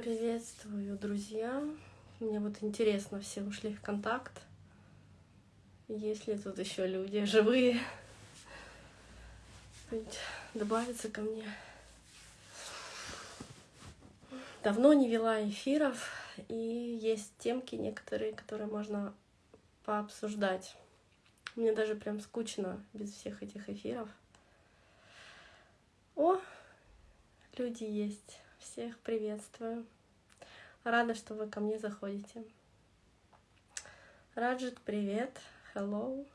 Приветствую, друзья. Мне вот интересно, все ушли в контакт. Есть ли тут еще люди живые? Добавиться ко мне. Давно не вела эфиров, и есть темки некоторые, которые можно пообсуждать. Мне даже прям скучно без всех этих эфиров. О, люди есть. Всех приветствую. Рада, что вы ко мне заходите. Раджит, привет. Hello.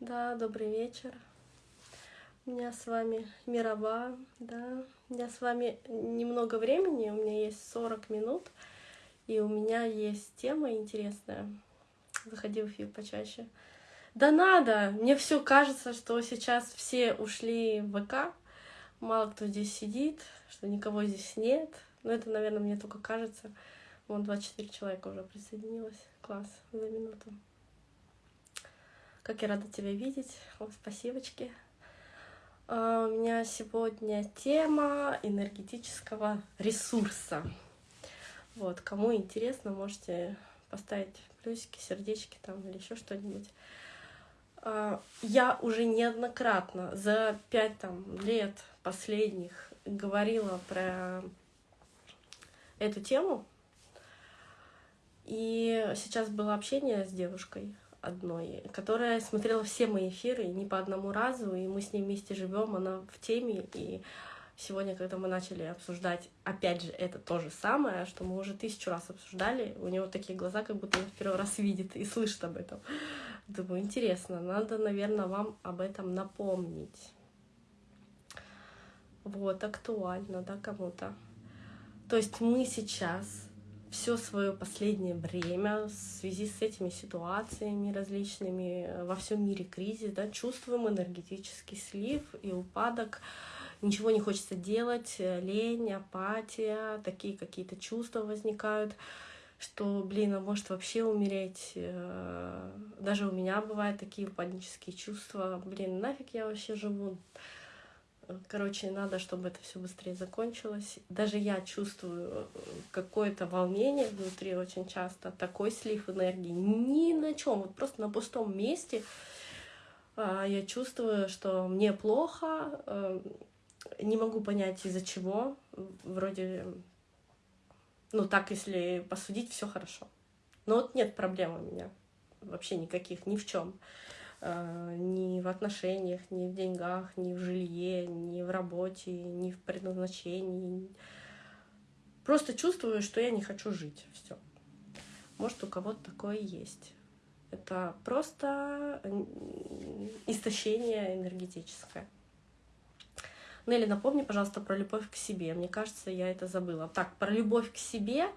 Да, добрый вечер. У меня с вами Мирова, да. У меня с вами немного времени, у меня есть 40 минут, и у меня есть тема интересная. Заходи в эфир почаще. Да надо! Мне все кажется, что сейчас все ушли в ВК, мало кто здесь сидит, что никого здесь нет. Но это, наверное, мне только кажется. Вон 24 человека уже присоединилось. Класс, за минуту. Как я рада тебя видеть. О, спасибочки. А, у меня сегодня тема энергетического ресурса. Вот, кому интересно, можете поставить плюсики, сердечки там или еще что-нибудь. А, я уже неоднократно за пять там, лет последних говорила про эту тему. И сейчас было общение с девушкой одной, которая смотрела все мои эфиры не по одному разу, и мы с ней вместе живем, она в теме, и сегодня, когда мы начали обсуждать, опять же, это то же самое, что мы уже тысячу раз обсуждали, у него такие глаза, как будто он в первый раз видит и слышит об этом. Думаю, интересно, надо, наверное, вам об этом напомнить. Вот, актуально, да, кому-то. То есть мы сейчас все свое последнее время в связи с этими ситуациями различными во всем мире кризис, да, чувствуем энергетический слив и упадок, ничего не хочется делать, лень, апатия, такие какие-то чувства возникают, что, блин, а может вообще умереть. Э, даже у меня бывают такие панические чувства, блин, нафиг я вообще живу. Короче, надо, чтобы это все быстрее закончилось. Даже я чувствую э, какое-то волнение внутри очень часто, такой слив энергии. Ни на чем, вот просто на пустом месте а, я чувствую, что мне плохо, э, не могу понять из-за чего. Вроде, ну так, если посудить, все хорошо. Но вот нет проблем у меня вообще никаких, ни в чем. Э, ни в отношениях, ни в деньгах, ни в жилье, ни в работе, ни в предназначении. Просто чувствую, что я не хочу жить. Все. Может, у кого-то такое есть. Это просто истощение энергетическое. Нелли, напомни, пожалуйста, про любовь к себе. Мне кажется, я это забыла. Так, про любовь к себе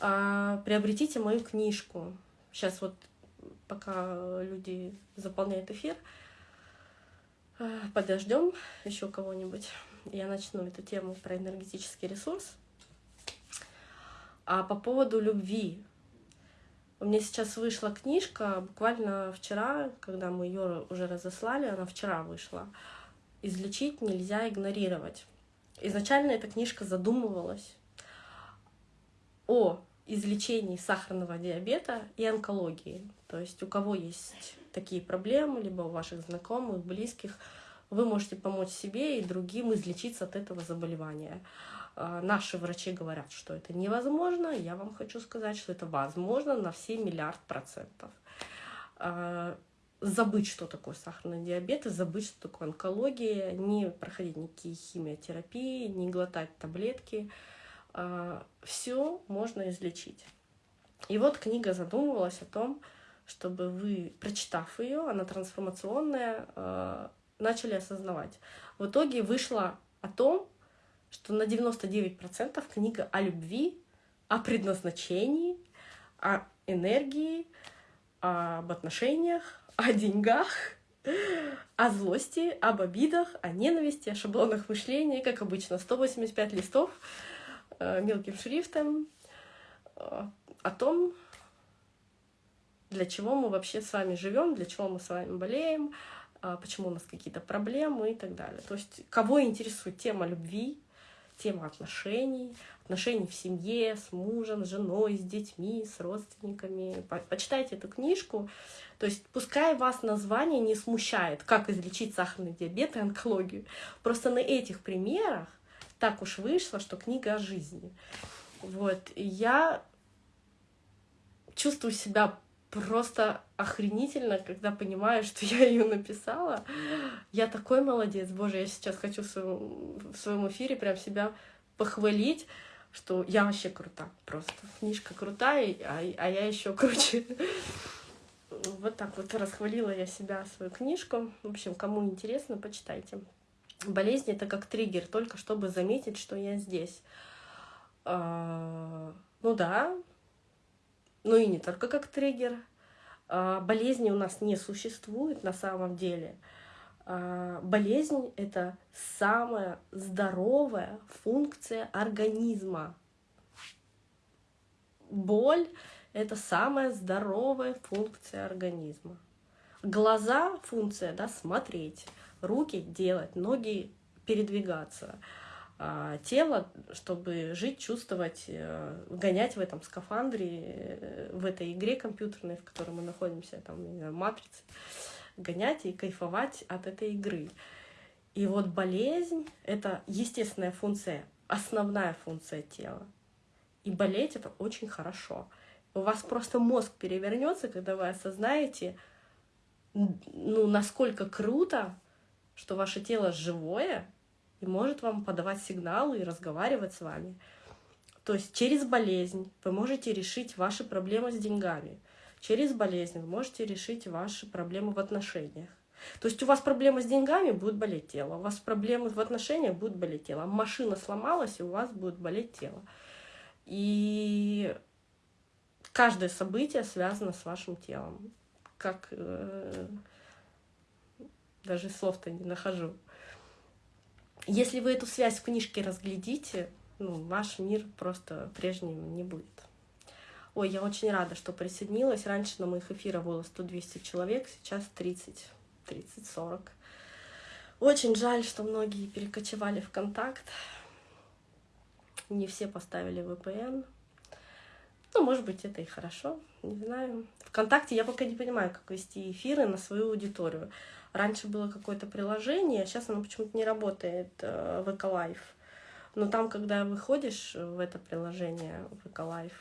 э, приобретите мою книжку. Сейчас вот пока люди заполняют эфир. Э, подождем еще кого-нибудь. Я начну эту тему про энергетический ресурс. А по поводу любви. У меня сейчас вышла книжка, буквально вчера, когда мы ее уже разослали, она вчера вышла. «Излечить нельзя игнорировать». Изначально эта книжка задумывалась о излечении сахарного диабета и онкологии. То есть у кого есть такие проблемы, либо у ваших знакомых, близких, вы можете помочь себе и другим излечиться от этого заболевания. А, наши врачи говорят, что это невозможно. Я вам хочу сказать, что это возможно на все миллиард процентов. А, забыть, что такое сахарный диабет, и забыть, что такое онкология, не проходить никакие химиотерапии, не глотать таблетки. А, все можно излечить. И вот книга задумывалась о том, чтобы вы, прочитав ее, она трансформационная, э, начали осознавать. В итоге вышло о том, что на 99% книга о любви, о предназначении, о энергии, об отношениях, о деньгах, о злости, об обидах, о ненависти, о шаблонах мышления, как обычно, 185 листов э, мелким шрифтом, э, о том, для чего мы вообще с вами живем, для чего мы с вами болеем, а, почему у нас какие-то проблемы и так далее. То есть кого интересует тема любви, тема отношений, отношений в семье, с мужем, с женой, с детьми, с родственниками. Почитайте эту книжку. То есть пускай вас название не смущает, как излечить сахарный диабет и онкологию. Просто на этих примерах так уж вышло, что книга о жизни. Вот, я чувствую себя просто охренительно, когда понимаю, что я ее написала. Я такой молодец, боже, я сейчас хочу в своем, в своем эфире прям себя похвалить, что я вообще крута, просто книжка крутая, а, а я еще круче. Вот так вот расхвалила я себя, свою книжку. В общем, кому интересно, почитайте. Болезнь — это как триггер, только чтобы заметить, что я здесь. А, ну да, ну и не только как триггер. А, болезни у нас не существует на самом деле. А, болезнь — это самая здоровая функция организма. Боль — это самая здоровая функция организма. Глаза — функция, да, смотреть, руки — делать, ноги — передвигаться — а, тело, чтобы жить, чувствовать, э, гонять в этом скафандре, э, в этой игре компьютерной, в которой мы находимся, там, не знаю, матрице, гонять и кайфовать от этой игры. И вот болезнь — это естественная функция, основная функция тела. И болеть — это очень хорошо. У вас просто мозг перевернется, когда вы осознаете, ну, насколько круто, что ваше тело живое, и может вам подавать сигналы и разговаривать с вами. То есть через болезнь вы можете решить ваши проблемы с деньгами. Через болезнь вы можете решить ваши проблемы в отношениях. То есть у вас проблемы с деньгами, будет болеть тело. У вас проблемы в отношениях, будет болеть тело. Машина сломалась, и у вас будет болеть тело. И каждое событие связано с вашим телом. Как э, даже слов-то не нахожу. Если вы эту связь в книжке разглядите, ну, ваш мир просто прежним не будет. Ой, я очень рада, что присоединилась. Раньше на моих эфирах было 100-200 человек, сейчас 30, 30-40. Очень жаль, что многие перекочевали в контакт. Не все поставили VPN. Ну, может быть, это и хорошо, не знаю. Вконтакте я пока не понимаю, как вести эфиры на свою аудиторию. Раньше было какое-то приложение, а сейчас оно почему-то не работает, э, VK Live. Но там, когда выходишь в это приложение VK Live,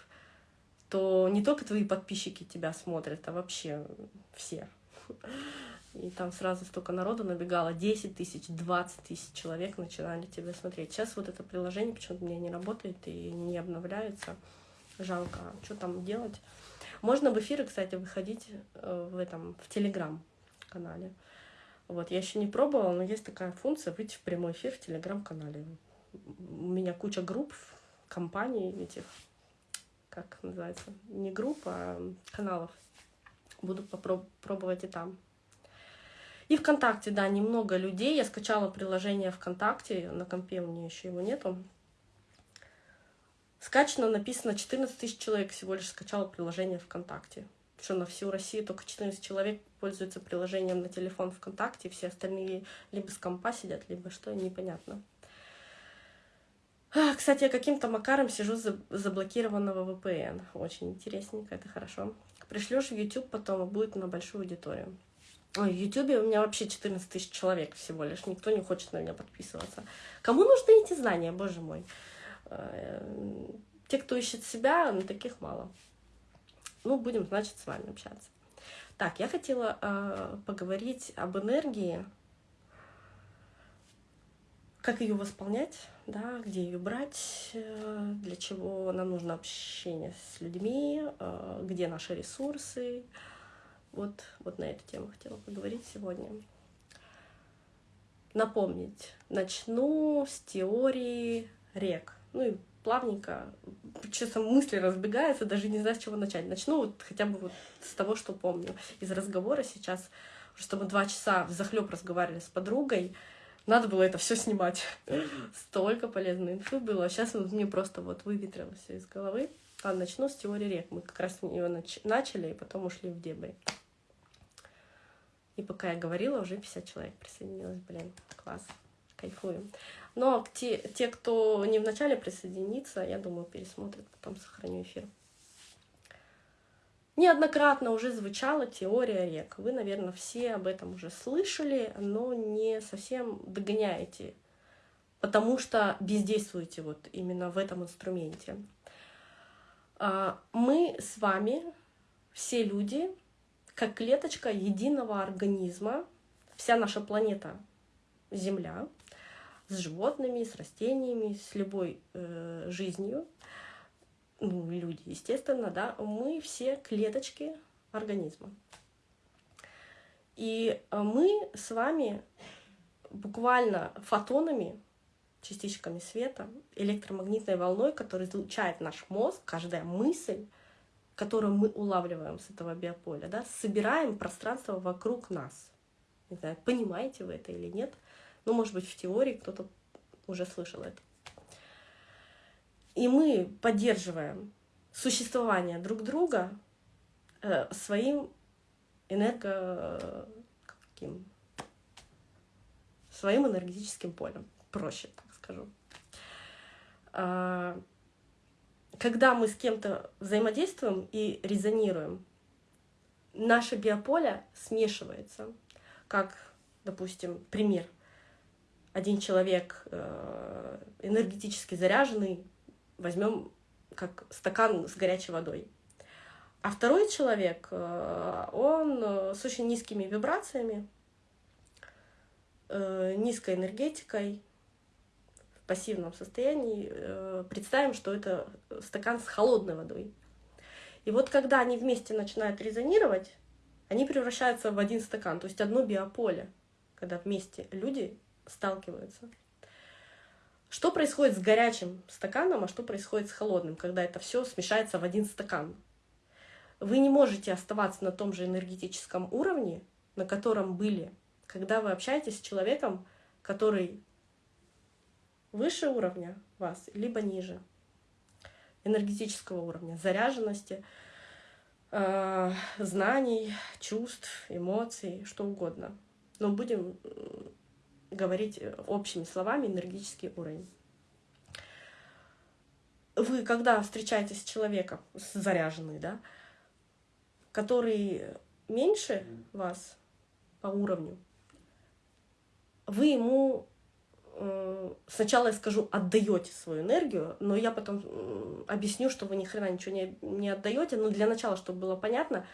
то не только твои подписчики тебя смотрят, а вообще все. И там сразу столько народу набегало, 10 тысяч, 20 тысяч человек начинали тебя смотреть. Сейчас вот это приложение почему-то меня не работает и не обновляется. Жалко, а что там делать? Можно в эфиры, кстати, выходить э, в этом, в Телеграм-канале. Вот, я еще не пробовала, но есть такая функция выйти в прямой эфир в телеграм-канале. У меня куча групп, компаний этих, как называется, не групп, а каналов. Буду попробовать и там. И ВКонтакте, да, немного людей. Я скачала приложение ВКонтакте, на компе у меня еще его нету. Скачано, написано 14 тысяч человек всего лишь скачало приложение ВКонтакте что на всю Россию только 14 человек пользуются приложением на телефон ВКонтакте, все остальные либо с компа сидят, либо что, непонятно. А, кстати, я каким-то макаром сижу за заблокированного VPN. Очень интересненько, это хорошо. Пришлешь в YouTube потом, будет на большую аудиторию. Ой, в YouTube у меня вообще 14 тысяч человек всего лишь. Никто не хочет на меня подписываться. Кому нужны эти знания, боже мой? Э, те, кто ищет себя, ну, таких мало. Ну, будем, значит, с вами общаться. Так, я хотела э, поговорить об энергии, как ее восполнять, да, где ее брать, э, для чего нам нужно общение с людьми, э, где наши ресурсы. Вот, вот на эту тему хотела поговорить сегодня. Напомнить, начну с теории рек. Ну и плавненько, честно, мысли разбегаются, даже не знаю, с чего начать. Начну вот хотя бы вот с того, что помню из разговора сейчас, что мы два часа в захлеб разговаривали с подругой, надо было это все снимать. Столько полезной инфы было. Сейчас мне просто вот выветрилось все из головы. Ладно, начну с теории рек. Мы как раз ее нач начали, и потом ушли в дебри. И пока я говорила, уже 50 человек присоединилось. Блин, класс. Кайфую. Но те, те, кто не вначале присоединится, я думаю, пересмотрят, потом сохраню эфир. Неоднократно уже звучала теория рек. Вы, наверное, все об этом уже слышали, но не совсем догоняете, потому что бездействуете вот именно в этом инструменте. А, мы с вами, все люди, как клеточка единого организма, вся наша планета Земля, с животными, с растениями, с любой э, жизнью, ну, люди, естественно, да, мы все клеточки организма. И э, мы с вами буквально фотонами, частичками света, электромагнитной волной, которая излучает наш мозг, каждая мысль, которую мы улавливаем с этого биополя, да, собираем пространство вокруг нас. Не знаю, понимаете вы это или нет, ну, может быть, в теории кто-то уже слышал это и мы поддерживаем существование друг друга э, своим энерго каким своим энергетическим полем, проще так скажу. А, когда мы с кем-то взаимодействуем и резонируем, наше биополе смешивается, как, допустим, пример. Один человек э, энергетически заряженный, возьмем как стакан с горячей водой. А второй человек, э, он э, с очень низкими вибрациями, э, низкой энергетикой, в пассивном состоянии. Представим, что это стакан с холодной водой. И вот когда они вместе начинают резонировать, они превращаются в один стакан, то есть одно биополе, когда вместе люди сталкиваются. Что происходит с горячим стаканом, а что происходит с холодным, когда это все смешается в один стакан? Вы не можете оставаться на том же энергетическом уровне, на котором были, когда вы общаетесь с человеком, который выше уровня вас, либо ниже энергетического уровня, заряженности, э, знаний, чувств, эмоций, что угодно. Но будем говорить э, общими словами энергетический уровень. Вы, когда встречаетесь с человеком, заряженный, да, который меньше вас по уровню, вы ему э, сначала я скажу, отдаете свою энергию, но я потом объясню, что вы ни хрена ничего не, не отдаете, но для начала, чтобы было понятно,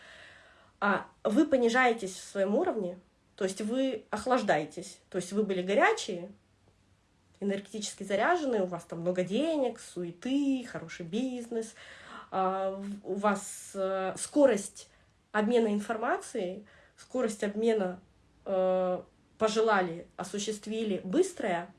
а вы понижаетесь в своем уровне, то есть вы охлаждаетесь. То есть вы были горячие, энергетически заряженные, у вас там много денег, суеты, хороший бизнес, а, у вас э, скорость обмена информацией, скорость обмена э, пожелали, осуществили быстрая,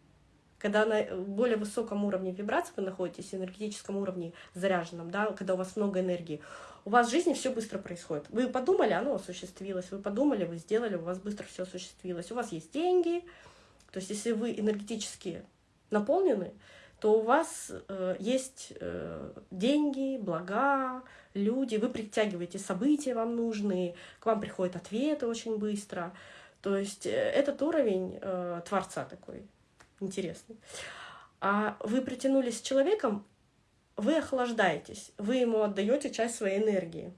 когда на более высоком уровне вибрации вы находитесь, энергетическом уровне заряженном, да, когда у вас много энергии, у вас в жизни все быстро происходит. Вы подумали, оно осуществилось, вы подумали, вы сделали, у вас быстро все осуществилось. У вас есть деньги, то есть если вы энергетически наполнены, то у вас э, есть э, деньги, блага, люди, вы притягиваете события вам нужные, к вам приходят ответы очень быстро. То есть э, этот уровень э, Творца такой интересный. А вы притянулись с человеком, вы охлаждаетесь, вы ему отдаете часть своей энергии.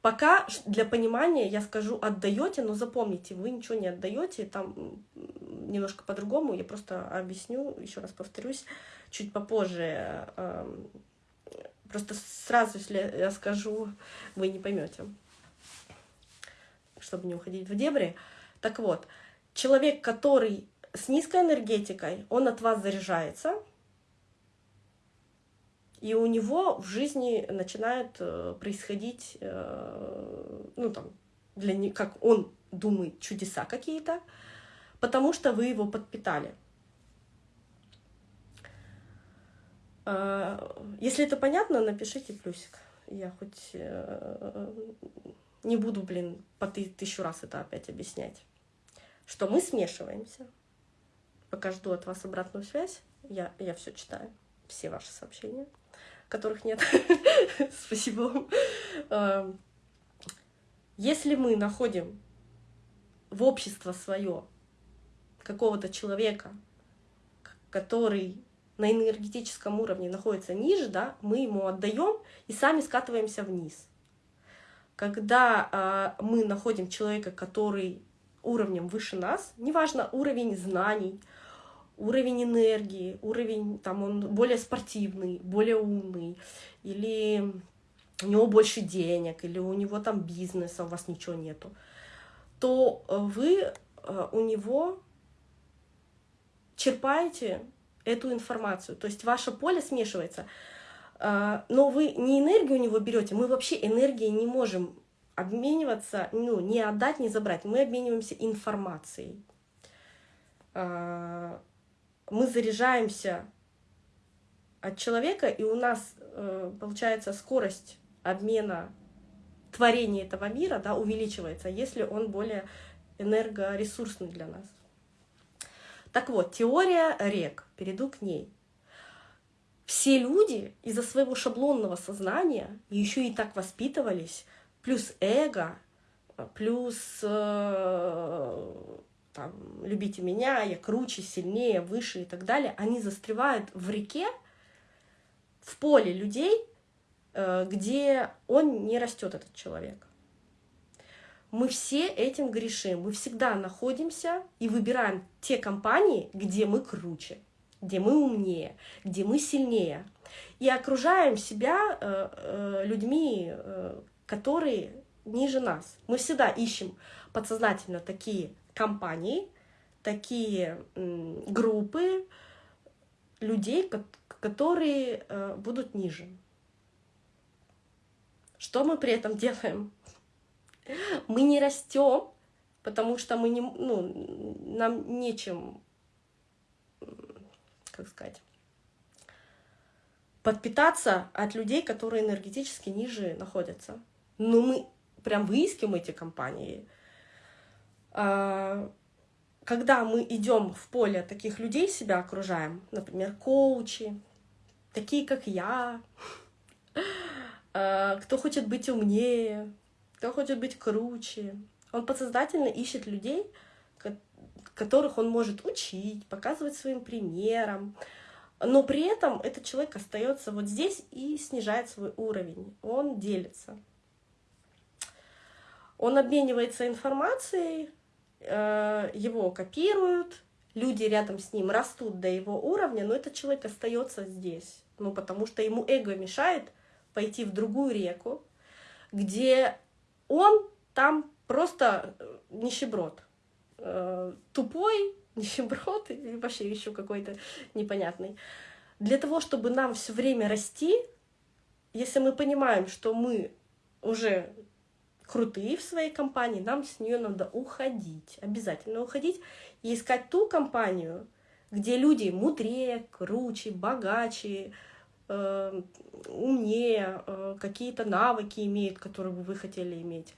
Пока для понимания я скажу отдаете, но запомните, вы ничего не отдаете, там немножко по-другому, я просто объясню, еще раз повторюсь, чуть попозже. Эм, просто сразу, если я скажу, вы не поймете, чтобы не уходить в дебри. Так вот, человек, который с низкой энергетикой, он от вас заряжается, и у него в жизни начинает э, происходить, э, ну там, для не, как он думает, чудеса какие-то, потому что вы его подпитали. Э, если это понятно, напишите плюсик. Я хоть не буду, блин, по тысячу раз это опять объяснять. Что мы смешиваемся. Пока жду от вас обратную связь, я, я все читаю, все ваши сообщения которых нет. Спасибо. Эм, если мы находим в общество свое какого-то человека, который на энергетическом уровне находится ниже, да, мы ему отдаем и сами скатываемся вниз. Когда э, мы находим человека, который уровнем выше нас, неважно уровень знаний, уровень энергии, уровень, там он более спортивный, более умный, или у него больше денег, или у него там бизнес, а у вас ничего нету, то вы э, у него черпаете эту информацию. То есть ваше поле смешивается. Э, но вы не энергию у него берете, мы вообще энергией не можем обмениваться, ну, не отдать, не забрать. Мы обмениваемся информацией. Э, мы заряжаемся от человека, и у нас получается скорость обмена творения этого мира да, увеличивается, если он более энергоресурсный для нас. Так вот, теория рек, перейду к ней. Все люди из-за своего шаблонного сознания еще и так воспитывались, плюс эго, плюс э, там, любите меня, я круче, сильнее, выше и так далее, они застревают в реке, в поле людей, Э, где он не растет, этот человек. Мы все этим грешим. Мы всегда находимся и выбираем те компании, где мы круче, где мы умнее, где мы сильнее. И окружаем себя э, э, людьми, которые ниже нас. Мы всегда ищем подсознательно такие компании, такие группы людей, которые будут ниже. Что мы при этом делаем? Мы не растем, потому что мы не, ну, нам нечем, как сказать, подпитаться от людей, которые энергетически ниже находятся. Но мы прям выискиваем эти компании. А, когда мы идем в поле таких людей, себя окружаем, например, коучи, такие как я, а, кто хочет быть умнее, кто хочет быть круче. Он подсознательно ищет людей, которых он может учить, показывать своим примером. Но при этом этот человек остается вот здесь и снижает свой уровень. Он делится. Он обменивается информацией, его копируют, люди рядом с ним растут до его уровня, но этот человек остается здесь. Ну, потому что ему эго мешает пойти в другую реку, где он там просто э, нищеброд. Э, тупой, нищеброд или вообще еще какой-то непонятный. Для того, чтобы нам все время расти, если мы понимаем, что мы уже крутые в своей компании, нам с нее надо уходить, обязательно уходить и искать ту компанию, где люди мудрее, круче, богаче, э, умнее, э, какие-то навыки имеют, которые бы вы хотели иметь.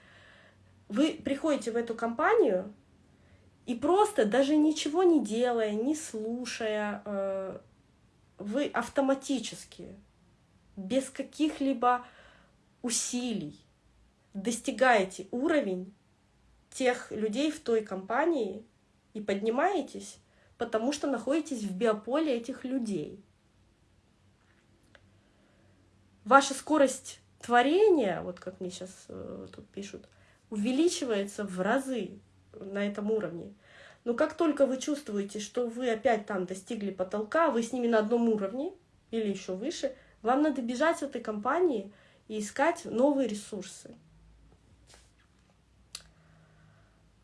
Вы приходите в эту компанию и просто даже ничего не делая, не слушая, э, вы автоматически, без каких-либо усилий достигаете уровень тех людей в той компании и поднимаетесь, потому что находитесь в биополе этих людей ваша скорость творения, вот как мне сейчас э, тут пишут, увеличивается в разы на этом уровне. Но как только вы чувствуете, что вы опять там достигли потолка, вы с ними на одном уровне или еще выше, вам надо бежать с этой компании и искать новые ресурсы. А,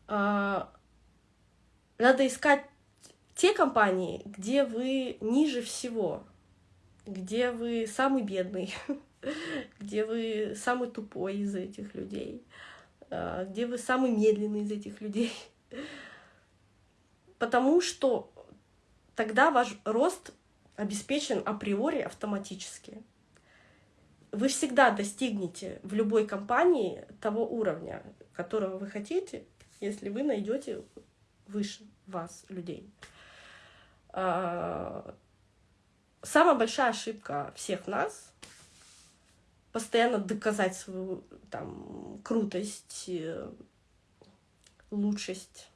надо искать те компании, где вы ниже всего, где вы самый бедный, где вы самый тупой из этих людей, а, где вы самый медленный из этих людей. Потому что тогда ваш рост обеспечен априори автоматически. Вы всегда достигнете в любой компании того уровня, которого вы хотите, если вы найдете выше вас людей. А, самая большая ошибка всех нас постоянно доказать свою там крутость, э, лучшесть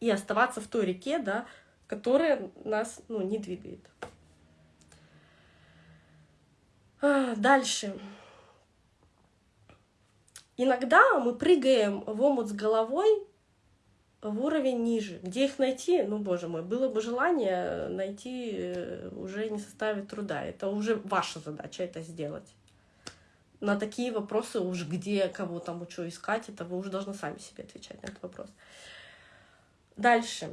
и оставаться в той реке, да, которая нас ну, не двигает. А, дальше. Иногда мы прыгаем в омут с головой в уровень ниже. Где их найти? Ну, боже мой, было бы желание найти, э, уже не составит труда. Это уже ваша задача это сделать. На такие вопросы уж где, кого там, что искать, это вы уже должны сами себе отвечать на этот вопрос. Дальше.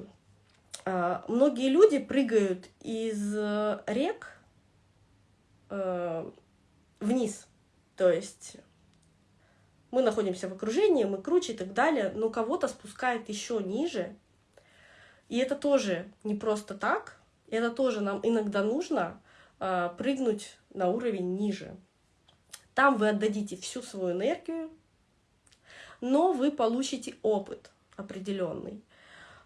А, многие люди прыгают из э, рек э, вниз. То есть мы находимся в окружении, мы круче и так далее, но кого-то спускает еще ниже. И это тоже не просто так, это тоже нам иногда нужно э, прыгнуть на уровень ниже. Там вы отдадите всю свою энергию, но вы получите опыт определенный.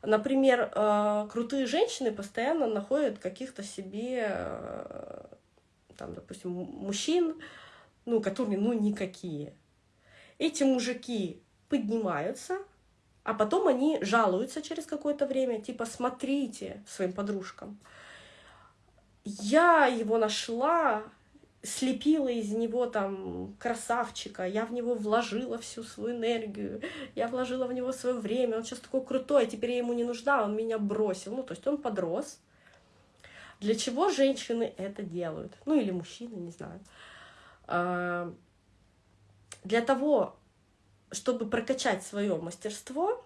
Например, э, крутые женщины постоянно находят каких-то себе, э, там, допустим, мужчин, ну, которые, ну, никакие. Эти мужики поднимаются, а потом они жалуются через какое-то время, типа, смотрите своим подружкам. Я его нашла, слепила из него там красавчика, я в него вложила всю свою энергию, я вложила в него свое время, он сейчас такой крутой, а теперь я ему не нужна, он меня бросил. Ну, то есть он подрос. Для чего женщины это делают? Ну, или мужчины, не знаю. Для того, чтобы прокачать свое мастерство,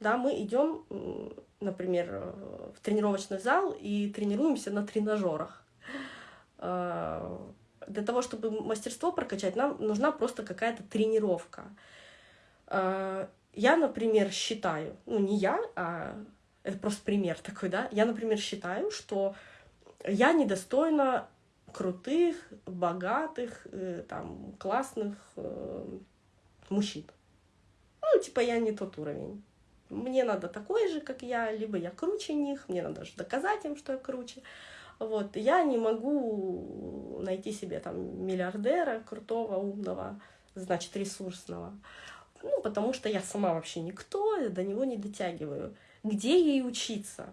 да, мы идем, например, в тренировочный зал и тренируемся на тренажерах. А, для того, чтобы мастерство прокачать, нам нужна просто какая-то тренировка. А, я, например, считаю, ну не я, а это просто пример такой, да, я, например, считаю, что я недостойна крутых, богатых, э, там, классных э, мужчин. Ну, типа, я не тот уровень. Мне надо такой же, как я, либо я круче них, мне надо же доказать им, что я круче. Вот, я не могу найти себе там миллиардера, крутого, умного, значит, ресурсного. Ну, потому что я сама вообще никто, до него не дотягиваю. Где ей учиться?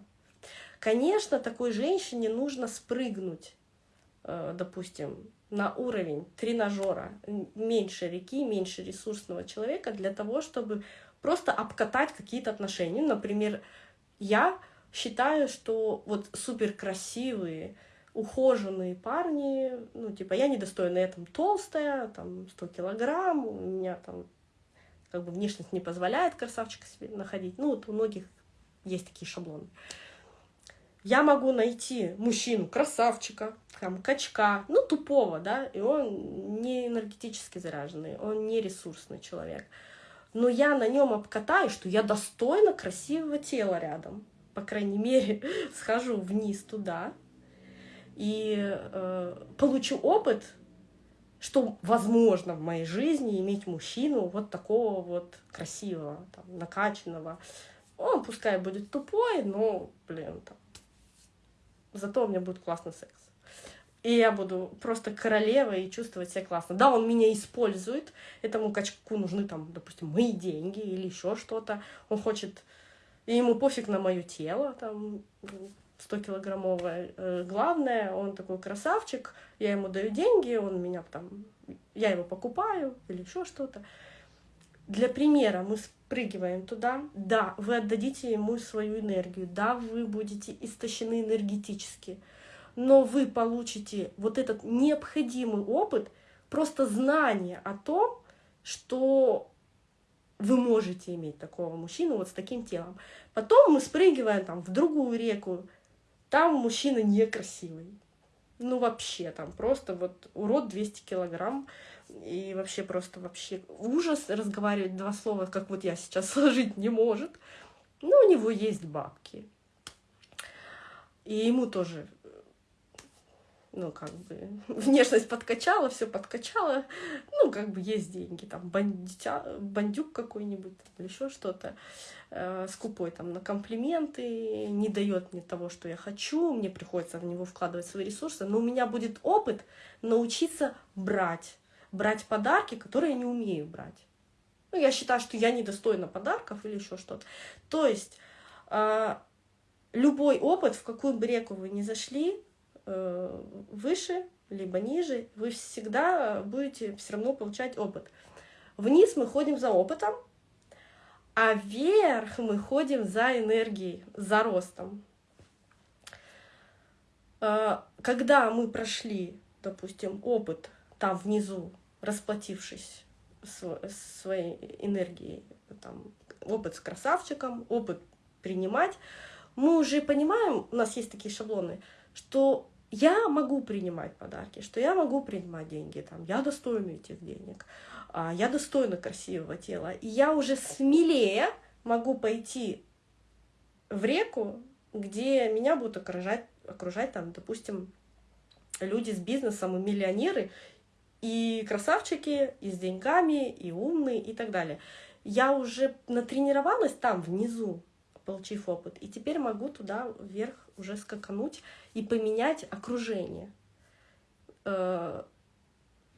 Конечно, такой женщине нужно спрыгнуть допустим, на уровень тренажера меньше реки, меньше ресурсного человека для того, чтобы просто обкатать какие-то отношения. Например, я считаю, что вот супер красивые, ухоженные парни, ну, типа, я недостойна, я там толстая, там, 100 килограмм, у меня там, как бы, внешность не позволяет красавчика себе находить. Ну, вот у многих есть такие шаблоны я могу найти мужчину, красавчика, там, качка, ну, тупого, да, и он не энергетически заряженный, он не ресурсный человек. Но я на нем обкатаю, что я достойна красивого тела рядом. По крайней мере, схожу вниз туда и э, получу опыт, что возможно в моей жизни иметь мужчину вот такого вот красивого, там, накачанного. Он пускай будет тупой, но, блин, там, зато у меня будет классный секс. И я буду просто королевой и чувствовать себя классно. Да, он меня использует, этому качку нужны там, допустим, мои деньги или еще что-то. Он хочет, и ему пофиг на мое тело, там, 100-килограммовое. Э, главное, он такой красавчик, я ему даю деньги, он меня там, я его покупаю или еще что-то. Для примера мы впрыгиваем туда, да, вы отдадите ему свою энергию, да, вы будете истощены энергетически, но вы получите вот этот необходимый опыт, просто знание о том, что вы можете иметь такого мужчину вот с таким телом. Потом мы спрыгиваем там в другую реку, там мужчина некрасивый. Ну вообще там просто вот урод 200 килограмм, и вообще просто вообще ужас разговаривать два слова, как вот я сейчас сложить не может. Но у него есть бабки. И ему тоже, ну, как бы, внешность подкачала, все подкачала. Ну, как бы есть деньги, там, бандитя, бандюк какой-нибудь или еще что-то. Э, скупой там на комплименты, не дает мне того, что я хочу, мне приходится в него вкладывать свои ресурсы. Но у меня будет опыт научиться брать брать подарки, которые я не умею брать. Ну, я считаю, что я недостойна подарков или еще что-то. То есть э, любой опыт, в какую бы реку вы ни зашли, э, выше либо ниже, вы всегда будете все равно получать опыт. Вниз мы ходим за опытом, а вверх мы ходим за энергией, за ростом. Э, когда мы прошли, допустим, опыт там внизу, расплатившись своей энергией, там, опыт с красавчиком, опыт принимать, мы уже понимаем, у нас есть такие шаблоны, что я могу принимать подарки, что я могу принимать деньги, там, я достойна этих денег, а, я достойна красивого тела, и я уже смелее могу пойти в реку, где меня будут окружать, окружать там, допустим, люди с бизнесом и миллионеры, и красавчики, и с деньгами, и умные, и так далее. Я уже натренировалась там внизу, получив опыт, и теперь могу туда вверх уже скакануть и поменять окружение. Э,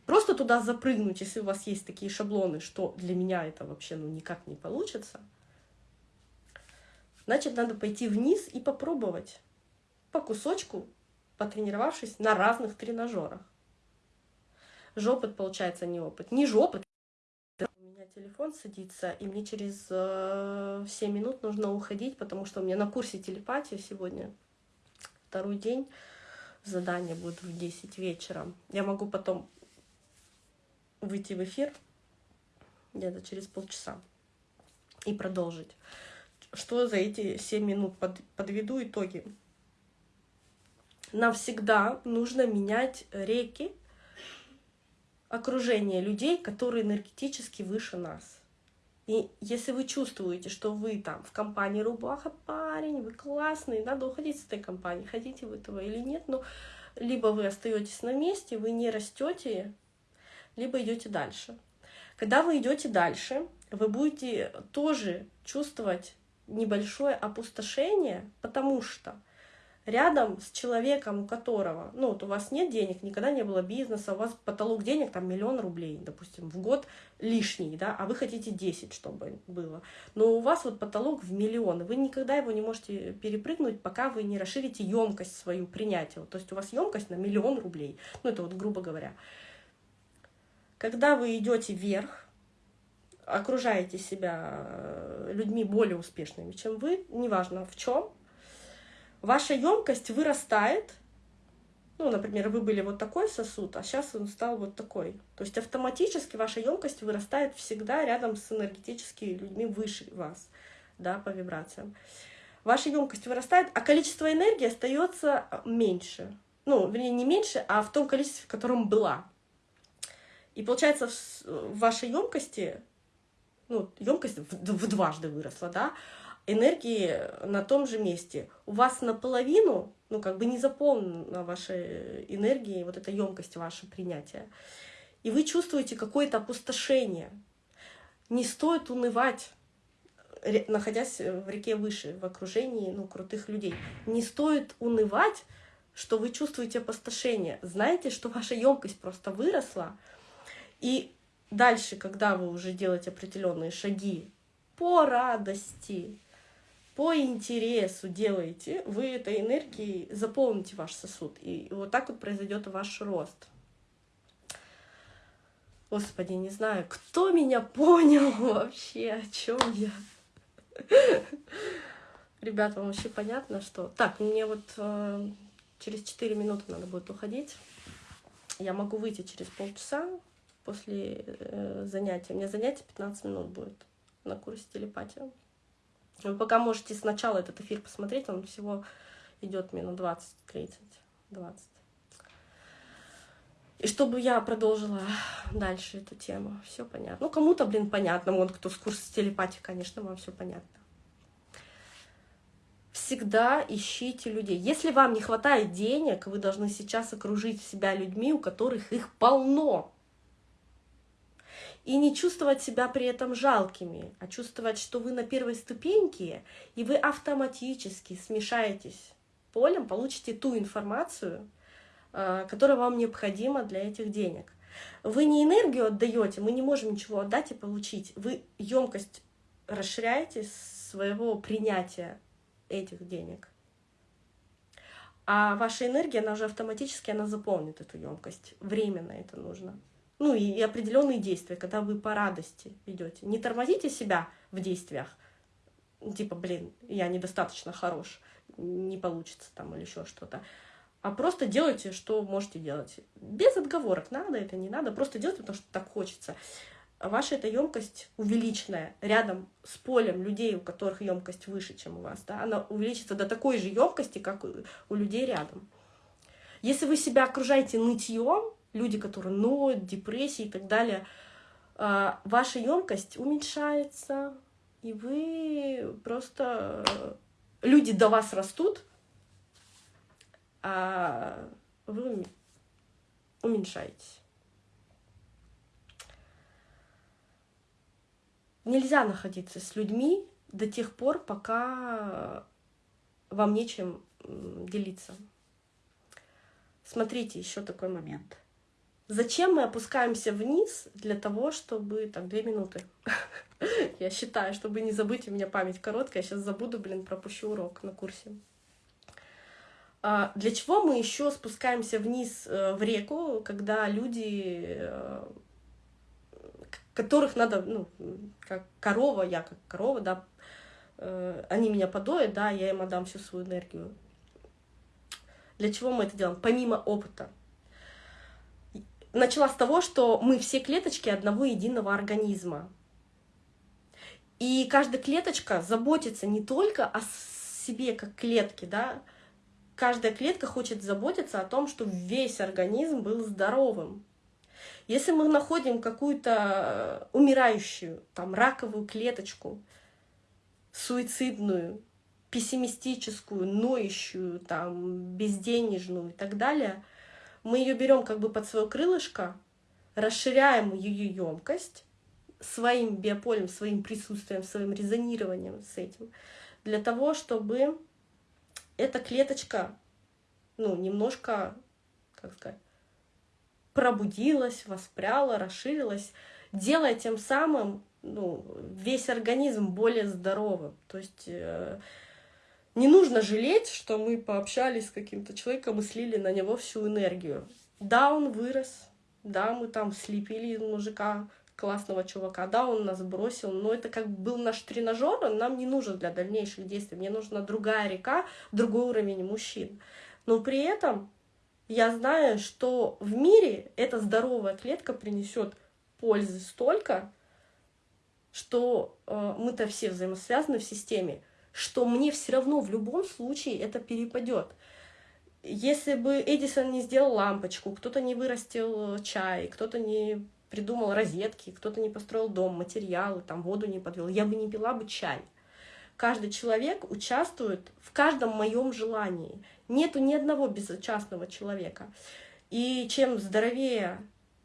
просто туда запрыгнуть, если у вас есть такие шаблоны, что для меня это вообще ну, никак не получится, значит, надо пойти вниз и попробовать по кусочку, потренировавшись на разных тренажерах. Жопот получается не опыт. Не жопот. У меня телефон садится, и мне через э, 7 минут нужно уходить, потому что у меня на курсе телепатии сегодня второй день. Задание будет в 10 вечера. Я могу потом выйти в эфир где-то через полчаса и продолжить. Что за эти 7 минут? Под, подведу итоги. Нам всегда нужно менять реки окружение людей, которые энергетически выше нас. И если вы чувствуете, что вы там в компании рубаха парень, вы классный, надо уходить с этой компании, хотите вы этого или нет, но либо вы остаетесь на месте, вы не растете, либо идете дальше. Когда вы идете дальше, вы будете тоже чувствовать небольшое опустошение, потому что рядом с человеком, у которого, ну, вот у вас нет денег, никогда не было бизнеса, у вас потолок денег там миллион рублей, допустим, в год лишний, да, а вы хотите 10, чтобы было. Но у вас вот потолок в миллион, вы никогда его не можете перепрыгнуть, пока вы не расширите емкость свою принятия. То есть у вас емкость на миллион рублей, ну, это вот грубо говоря. Когда вы идете вверх, окружаете себя э, людьми более успешными, чем вы, неважно в чем, ваша емкость вырастает. Ну, например, вы были вот такой сосуд, а сейчас он стал вот такой. То есть автоматически ваша емкость вырастает всегда рядом с энергетическими людьми выше вас, да, по вибрациям. Ваша емкость вырастает, а количество энергии остается меньше. Ну, вернее, не меньше, а в том количестве, в котором была. И получается, в вашей емкости, ну, емкость в, в дважды выросла, да, энергии на том же месте. У вас наполовину, ну, как бы не заполнена ваша энергия, вот эта емкость ваше принятия. И вы чувствуете какое-то опустошение. Не стоит унывать, находясь в реке выше, в окружении ну, крутых людей. Не стоит унывать, что вы чувствуете опустошение. Знаете, что ваша емкость просто выросла. И дальше, когда вы уже делаете определенные шаги по радости, по интересу делаете, вы этой энергией заполните ваш сосуд. И вот так вот произойдет ваш рост. Господи, не знаю, кто меня понял вообще, о чем я. Ребята, вам вообще понятно, что... Так, мне вот э, через 4 минуты надо будет уходить. Я могу выйти через полчаса после э, занятия. У меня занятие 15 минут будет на курсе телепатии. Вы пока можете сначала этот эфир посмотреть, он всего идет минут 20, 30, 20. И чтобы я продолжила дальше эту тему. Все понятно. Ну, кому-то, блин, понятно. Вон, кто с курса телепатии, конечно, вам все понятно. Всегда ищите людей. Если вам не хватает денег, вы должны сейчас окружить себя людьми, у которых их полно и не чувствовать себя при этом жалкими, а чувствовать, что вы на первой ступеньке, и вы автоматически смешаетесь полем, получите ту информацию, э, которая вам необходима для этих денег. Вы не энергию отдаете, мы не можем ничего отдать и получить. Вы емкость расширяете своего принятия этих денег. А ваша энергия, она уже автоматически она заполнит эту емкость. Временно это нужно. Ну и, определенные действия, когда вы по радости идете. Не тормозите себя в действиях. Типа, блин, я недостаточно хорош, не получится там или еще что-то а просто делайте, что можете делать. Без отговорок, надо это, не надо, просто делайте, потому что так хочется. Ваша эта емкость увеличенная рядом с полем людей, у которых емкость выше, чем у вас, да, она увеличится до такой же емкости, как у людей рядом. Если вы себя окружаете нытьем, люди, которые ноют, депрессии и так далее, а, ваша емкость уменьшается, и вы просто люди до вас растут, а вы уменьшаетесь. Нельзя находиться с людьми до тех пор, пока вам нечем делиться. Смотрите, еще такой момент. Зачем мы опускаемся вниз для того, чтобы... Так, две минуты. Я считаю, чтобы не забыть, у меня память короткая, я сейчас забуду, блин, пропущу урок на курсе. А для чего мы еще спускаемся вниз э, в реку, когда люди, э, которых надо, ну, как корова, я как корова, да, э, они меня подоят, да, я им отдам всю свою энергию. Для чего мы это делаем? Помимо опыта. Начала с того, что мы все клеточки одного единого организма. И каждая клеточка заботится не только о себе как клетке, да, каждая клетка хочет заботиться о том, чтобы весь организм был здоровым. Если мы находим какую-то э, умирающую, там, раковую клеточку, суицидную, пессимистическую, ноющую, там, безденежную и так далее, мы ее берем как бы под свое крылышко, расширяем ее емкость своим биополем, своим присутствием, своим резонированием с этим, для того, чтобы эта клеточка, ну, немножко, как сказать, пробудилась, воспряла, расширилась, делая тем самым ну, весь организм более здоровым. То есть э, не нужно жалеть, что мы пообщались с каким-то человеком и слили на него всю энергию. Да, он вырос, да, мы там слепили мужика классного чувака, да, он нас бросил, но это как был наш тренажер, он нам не нужен для дальнейших действий, мне нужна другая река, другой уровень мужчин. Но при этом я знаю, что в мире эта здоровая клетка принесет пользы столько, что э, мы-то все взаимосвязаны в системе, что мне все равно в любом случае это перепадет. Если бы Эдисон не сделал лампочку, кто-то не вырастил чай, кто-то не придумал розетки, кто-то не построил дом, материалы, там воду не подвел, я бы не пила бы чай. Каждый человек участвует в каждом моем желании. Нету ни одного безучастного человека. И чем здоровее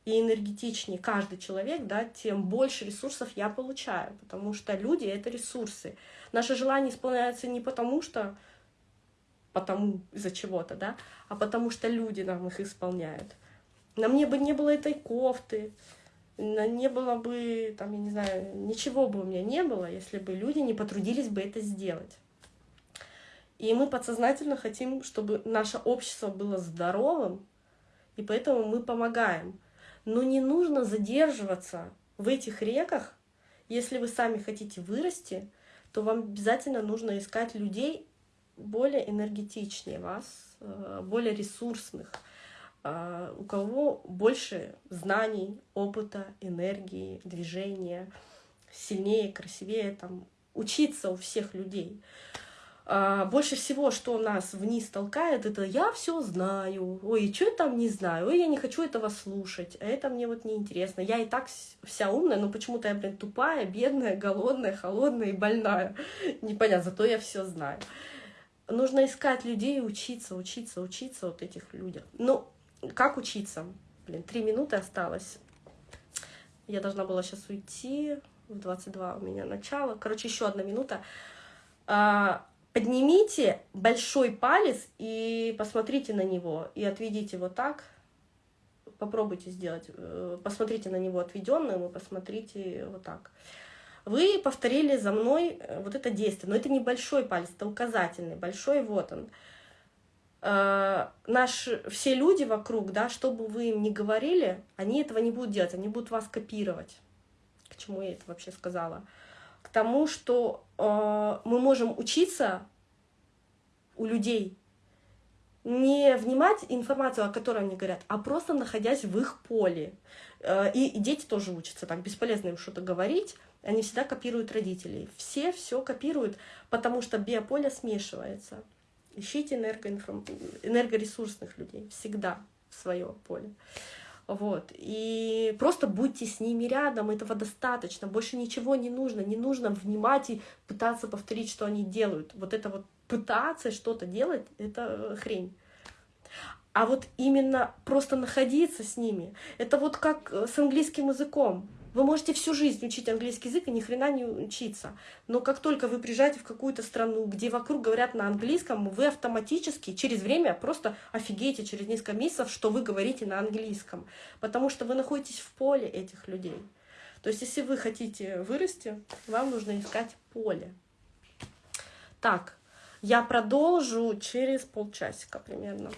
и энергетичнее каждый человек, да, тем больше ресурсов я получаю, потому что люди — это ресурсы. Наши желания исполняются не потому, что потому из-за чего-то, да, а потому что люди нам их исполняют. На мне бы не было этой кофты, не было бы, там, я не знаю, ничего бы у меня не было, если бы люди не потрудились бы это сделать. И мы подсознательно хотим, чтобы наше общество было здоровым, и поэтому мы помогаем. Но не нужно задерживаться в этих реках. Если вы сами хотите вырасти, то вам обязательно нужно искать людей более энергетичнее вас, э, более ресурсных, а, у кого больше знаний, опыта, энергии, движения, сильнее, красивее, там, учиться у всех людей. А, больше всего, что нас вниз толкает, это я все знаю, ой, что я там не знаю, ой, я не хочу этого слушать, а это мне вот неинтересно. Я и так вся умная, но почему-то я, блин, тупая, бедная, голодная, холодная и больная. Непонятно, зато я все знаю. Нужно искать людей учиться, учиться, учиться вот этих людях. Ну, как учиться? Блин, три минуты осталось. Я должна была сейчас уйти. В 22 у меня начало. Короче, еще одна минута. Поднимите большой палец и посмотрите на него. И отведите вот так попробуйте сделать. Э, посмотрите на него отведенным и посмотрите вот так. Вы повторили за мной э, вот это действие, но это не большой палец, это указательный, большой вот он. Э, наш, все люди вокруг, да, что бы вы им ни говорили, они этого не будут делать, они будут вас копировать. К чему я это вообще сказала? Тому, что э, мы можем учиться у людей, не внимать информацию, о которой они говорят, а просто находясь в их поле. Э, и, и дети тоже учатся так, бесполезно им что-то говорить, они всегда копируют родителей. Все все копируют, потому что биополе смешивается. Ищите энергоинформ... энергоресурсных людей всегда в свое поле. Вот. И просто будьте с ними рядом, этого достаточно. Больше ничего не нужно. Не нужно внимать и пытаться повторить, что они делают. Вот это вот пытаться что-то делать, это хрень. А вот именно просто находиться с ними, это вот как с английским языком. Вы можете всю жизнь учить английский язык и ни хрена не учиться. Но как только вы приезжаете в какую-то страну, где вокруг говорят на английском, вы автоматически через время просто офигеете через несколько месяцев, что вы говорите на английском. Потому что вы находитесь в поле этих людей. То есть если вы хотите вырасти, вам нужно искать поле. Так, я продолжу через полчасика примерно.